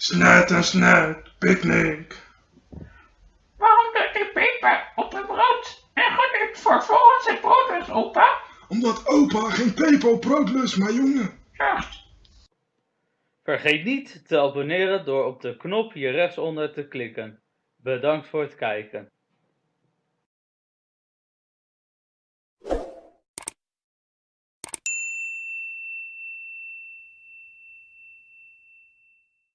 Snet en snet, picknick. Waarom doet die peper op het brood en geniet vervolgens het brood opa? Omdat opa geen peper op brood lust, maar jongen. Echt. Vergeet niet te abonneren door op de knop hier rechtsonder te klikken. Bedankt voor het kijken.